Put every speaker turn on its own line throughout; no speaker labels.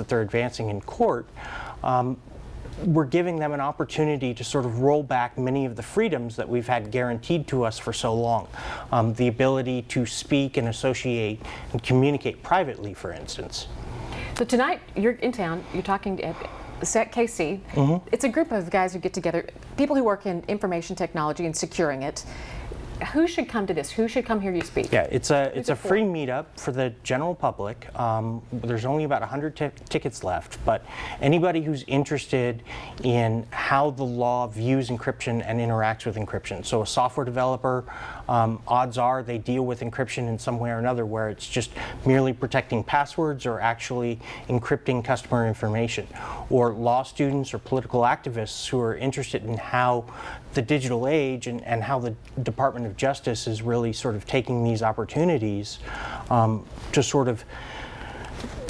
that they're advancing in court, um, we're giving them an opportunity to sort of roll back many of the freedoms that we've had guaranteed to us for so long. Um, the ability to speak and associate and communicate privately, for instance.
So tonight, you're in town, you're talking at SecKC. It's a group of guys who get together, people who work in information technology and securing it. Who should come to this? Who should come hear you speak?
Yeah, it's a it's a
for?
free meetup for the general public. Um, there's only about 100 tickets left, but anybody who's interested in how the law views encryption and interacts with encryption. So a software developer, um, odds are they deal with encryption in some way or another, where it's just merely protecting passwords or actually encrypting customer information. Or law students or political activists who are interested in how the digital age and, and how the Department of Justice is really sort of taking these opportunities um, to sort of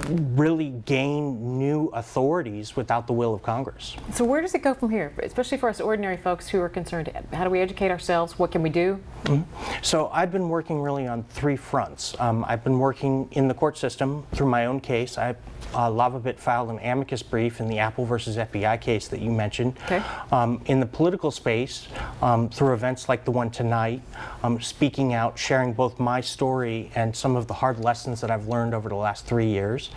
really gain new authorities without the will of Congress.
So where does it go from here? Especially for us ordinary folks who are concerned, how do we educate ourselves? What can we do?
So I've been working really on three fronts. Um, I've been working in the court system through my own case. I uh, LavaBit filed an amicus brief in the Apple versus FBI case that you mentioned.
Okay.
Um, in the political space, um, through events like the one tonight, um, speaking out, sharing both my story and some of the hard lessons that I've learned over the last three years.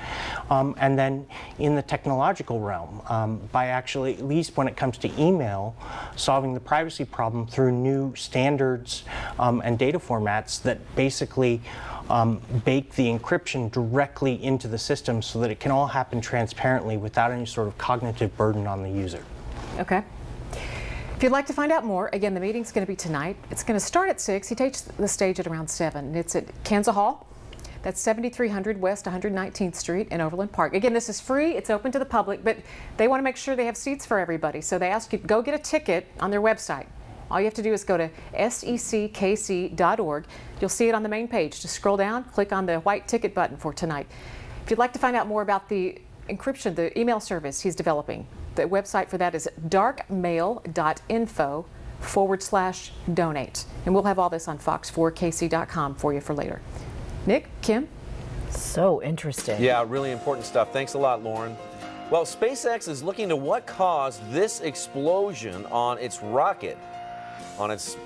Um, and then in the technological realm, um, by actually, at least when it comes to email, solving the privacy problem through new standards um, and data formats that basically um, bake the encryption directly into the system so that it can all happen transparently without any sort of cognitive burden on the user.
Okay. If you'd like to find out more, again, the meeting's going to be tonight. It's going to start at 6. He takes the stage at around 7. It's at Kansas Hall. That's 7300 West 119th Street in Overland Park. Again, this is free. It's open to the public, but they want to make sure they have seats for everybody. So they ask you go get a ticket on their website. All you have to do is go to seckc.org. You'll see it on the main page. Just scroll down, click on the white ticket button for tonight. If you'd like to find out more about the encryption, the email service he's developing, the website for that is darkmail.info forward slash donate. And we'll have all this on fox4kc.com for you for later. Nick, Kim,
So interesting.
Yeah, really important stuff. Thanks a lot, Lauren. Well, SpaceX is looking to what caused this explosion on its rocket, on its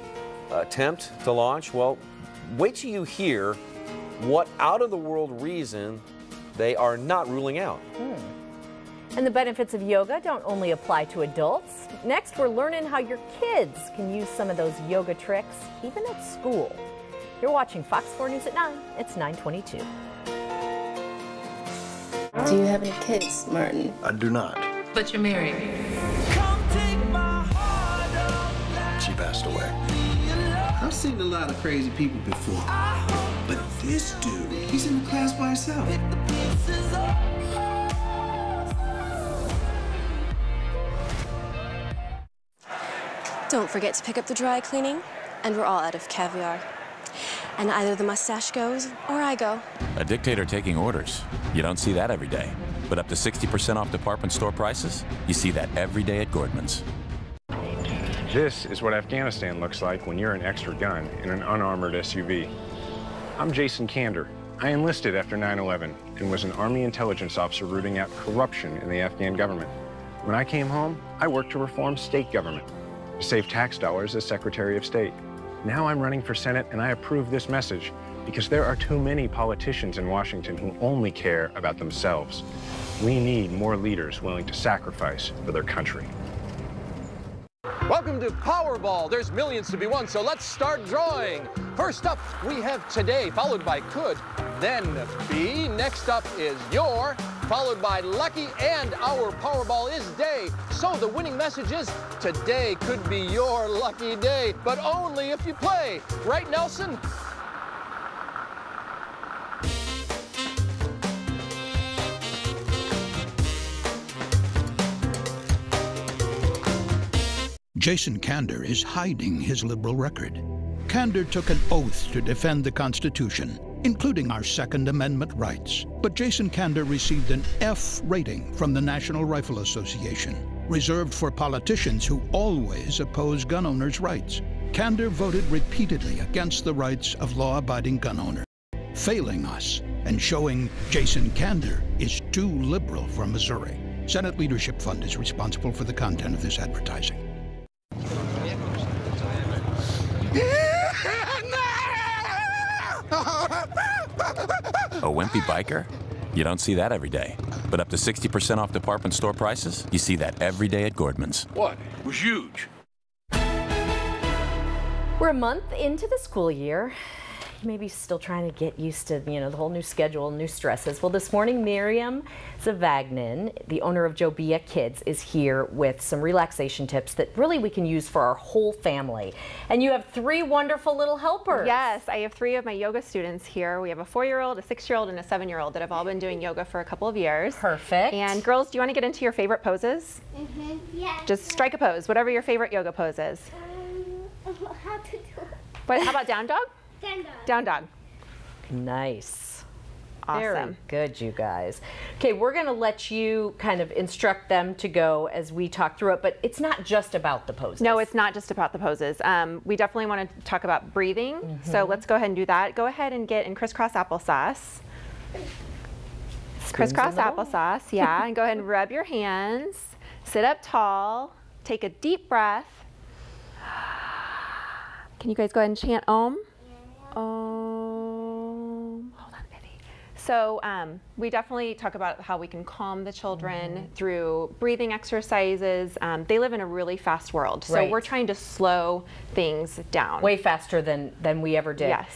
attempt to launch. Well, wait till you hear what out of the world reason they are not ruling out. Hmm.
And the benefits of yoga don't only apply to adults. Next, we're learning how your kids can use some of those yoga tricks even at school. You're watching Fox 4 News at 9. It's 922.
Do you have any kids, Martin?
I do not.
But you're married.
She passed away.
I've seen a lot of crazy people before. But this dude, he's in the class by himself.
Don't forget to pick up the dry cleaning, and we're all out of caviar. And either the mustache goes or I go.
A dictator taking orders. You don't see that every day. But up to 60% off department store prices? You see that every day at Gordman's.
This is what Afghanistan looks like when you're an extra gun in an unarmored SUV. I'm Jason Kander. I enlisted after 9-11 and was an Army intelligence officer rooting out corruption in the Afghan government. When I came home, I worked to reform state government, to save tax dollars as Secretary of State. Now I'm running for Senate and I approve this message because there are too many politicians in Washington who only care about themselves. We need more leaders willing to sacrifice for their country.
Welcome to Powerball. There's millions to be won, so let's start drawing. First up, we have today, followed by could, then be. Next up is your, followed by lucky, and our Powerball is day. So the winning message is today could be your lucky day, but only if you play. Right, Nelson?
Jason Kander is hiding his liberal record. Kander took an oath to defend the Constitution, including our Second Amendment rights. But Jason Kander received an F rating from the National Rifle Association, reserved for politicians who always oppose gun owners' rights. Kander voted repeatedly against the rights of law abiding gun owners, failing us and showing Jason Kander is too liberal for Missouri. Senate Leadership Fund is responsible for the content of this advertising.
A wimpy biker? You don't see that every day. But up to 60% off department store prices, you see that every day at Gordman's.
What? It was huge.
We're a month into the school year. Maybe still trying to get used to, you know, the whole new schedule, new stresses. Well, this morning, Miriam Zavagnin, the owner of Jobea Kids, is here with some relaxation tips that really we can use for our whole family. And you have three wonderful little helpers.
Yes, I have three of my yoga students here. We have a four-year-old, a six-year-old, and a seven-year-old that have all been doing yoga for a couple of years.
Perfect.
And girls, do you want to get into your favorite poses?
Mm-hmm. Yeah.
Just strike a pose, whatever your favorite yoga pose is.
Um, how to do it?
But how about down dog?
Down dog.
Down dog.
Nice.
Awesome.
Very good, you guys. Okay, we're going to let you kind of instruct them to go as we talk through it, but it's not just about the poses.
No, it's not just about the poses. Um, we definitely want to talk about breathing. So
Mhm.
let's go ahead and do that. Go ahead and get in crisscross applesauce. Crisscross
in the bowl.
applesauce, yeah. and go ahead and rub your hands. Sit up tall. Take a deep breath. Can you guys go ahead and chant Om? Om. Hold on. So um, we definitely talk about how we can calm the children
Mm-hmm.
through breathing exercises. Um, they live in a really fast world, so
Right.
we're trying to slow things down.
Way faster than, than we ever did.
Yes.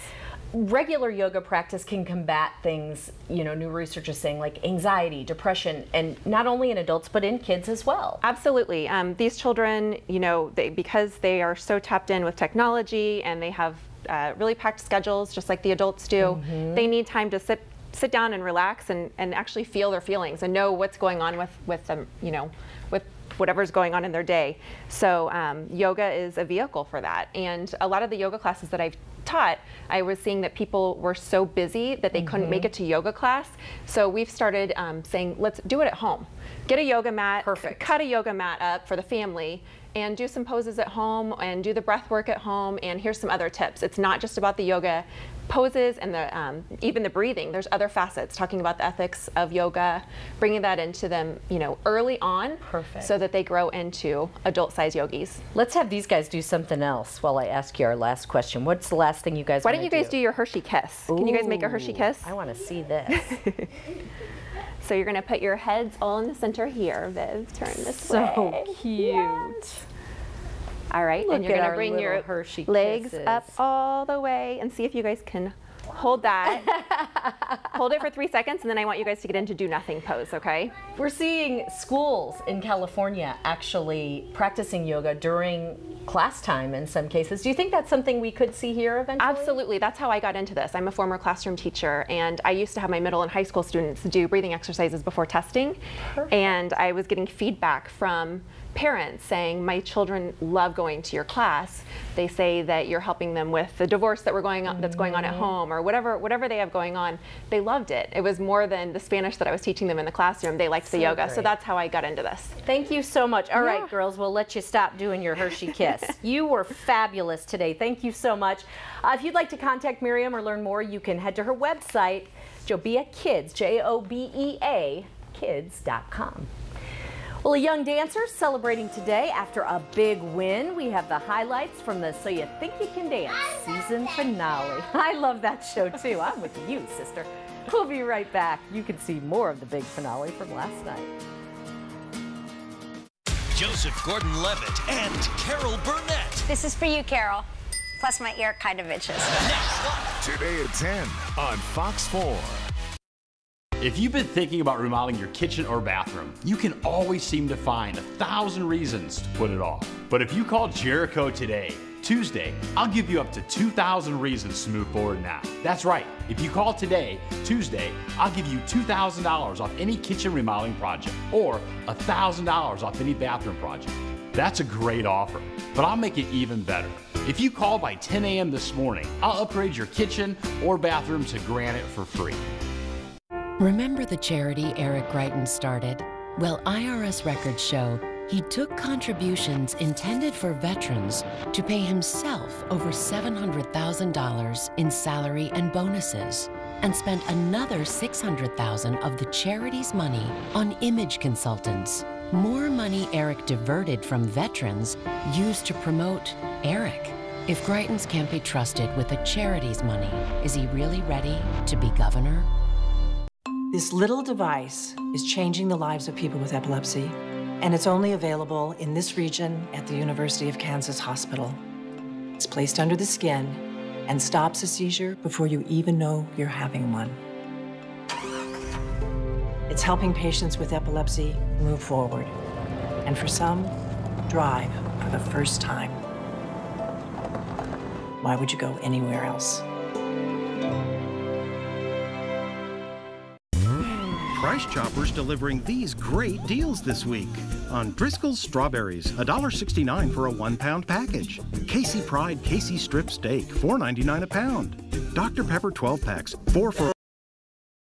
Regular yoga practice can combat things, you know, new research is saying like anxiety, depression, and not only in adults, but in kids as well.
Absolutely. Um, these children, you know, they, because they are so tapped in with technology and they have uh, really packed schedules, just like the adults do,
Mhm.
they need time to sit sit down and relax and, and actually feel their feelings and know what's going on with, with them, you know, with whatever's going on in their day. So um, yoga is a vehicle for that. And a lot of the yoga classes that I've taught, I was seeing that people were so busy that they couldn't make
Mhm.
it to yoga class. So we've started um, saying, let's do it at home. Get a yoga mat,
Perfect.
cut a yoga mat up for the family and do some poses at home and do the breath work at home and here's some other tips. It's not just about the yoga poses and the um, even the breathing. There's other facets talking about the ethics of yoga, bringing that into them, you know, early on
Perfect.
so that they grow into adult-sized yogis.
Let's have these guys do something else while I ask you our last question. What's the last thing you guys
Why don't you guys do your Hershey kiss? Can you guys make a Hershey kiss?
I want to see this.
So you're gonna put your heads all in the center here, Viv. Turn this
So
way.
So cute.
All right,
Look
and you're gonna bring your
Hershey
legs
kisses.
up all the way and see if you guys can hold that. hold it for three seconds, and then I want you guys to get into do nothing pose, okay?
We're seeing schools in California actually practicing yoga during class time in some cases. Do you think that's something we could see here eventually?
Absolutely. That's how I got into this. I'm a former classroom teacher, and I used to have my middle and high school students do breathing exercises before testing. And I was getting feedback from parents saying, My children love going to your class. They say that you're helping them with the divorce that we're going on, that's going on at home, or whatever, whatever they have going on. They loved it. It was more than the Spanish that I was teaching them in the classroom. They liked the
So
yoga. So that's how I got into this.
Thank you so much. All right,
Yeah.
girls, we'll let you stop doing your Hershey Kiss. you were fabulous today. Thank you so much. Uh, if you'd like to contact Miriam or learn more, you can head to her website, Jobea Kids, J O B E A, kids.com. Well, a young dancer celebrating today after a big win. We have the highlights from the So You Think You Can Dance season finale. I love that show too. I'm with you, sister. We'll be right back. You can see more of the big finale from last night.
Joseph Gordon Levitt and Carol Burnett.
This is for you, Carol. Plus, my ear kind of itches.
Today at 10 on Fox 4.
If you've been thinking about remodeling your kitchen or bathroom, you can always seem to find a thousand reasons to put it off. But if you call Jericho today, Tuesday, I'll give you up to 2,000 reasons to move forward now. That's right. If you call today, Tuesday, I'll give you $2,000 off any kitchen remodeling project or $1,000 off any bathroom project. That's a great offer, but I'll make it even better. If you call by 10 a.m. this morning, I'll upgrade your kitchen or bathroom to granite for free.
Remember the charity Eric Greitens started? Well, IRS records show he took contributions intended for veterans to pay himself over $700,000 in salary and bonuses. and spent another 600,000 of the charity's money on image consultants. More money Eric diverted from veterans used to promote Eric. If Greitens can't be trusted with the charity's money, is he really ready to be governor?
This little device is changing the lives of people with epilepsy, and it's only available in this region at the University of Kansas Hospital. It's placed under the skin and stops a seizure before you even know you're having one. It's helping patients with epilepsy move forward, and for some, drive for the first time. Why would you go anywhere else?
Price Choppers delivering these great deals this week. On Driscoll's Strawberries, $1.69 for a one pound package. Casey Pride KC Strip Steak, $4.99 a pound. Dr. Pepper 12 packs, 4 for